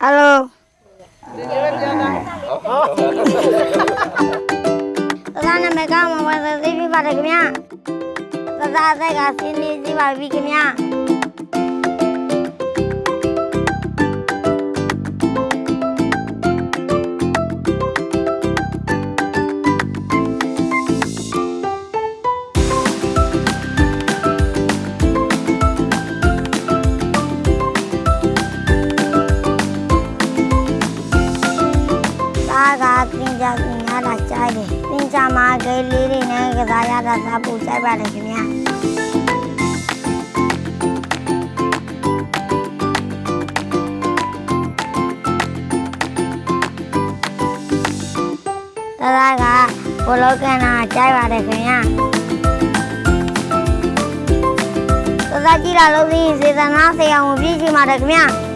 ဟယ်လိုသသားနာမည်ကမဝယ်သိပြပါတယ်ခင်ဗျာသသားသက်ကစင်းနေစီပါပြီခင်ဗျာ သားကသင်ကြသင်ရတာကြိုက်တယ်သင်ကြမှာကလေးလေးတွေနဲ့ကစားရတာသာပူကြိုက်ပါတယ်ခင်ဗျာသားကဘလောကန်နာကြိုက်ပါတယ်ခင်ဗျာသားကြည့်လာလို့ဒီစေတနာဆရာဝန်ပြည့်ရှိပါတယ်ခင်ဗျာ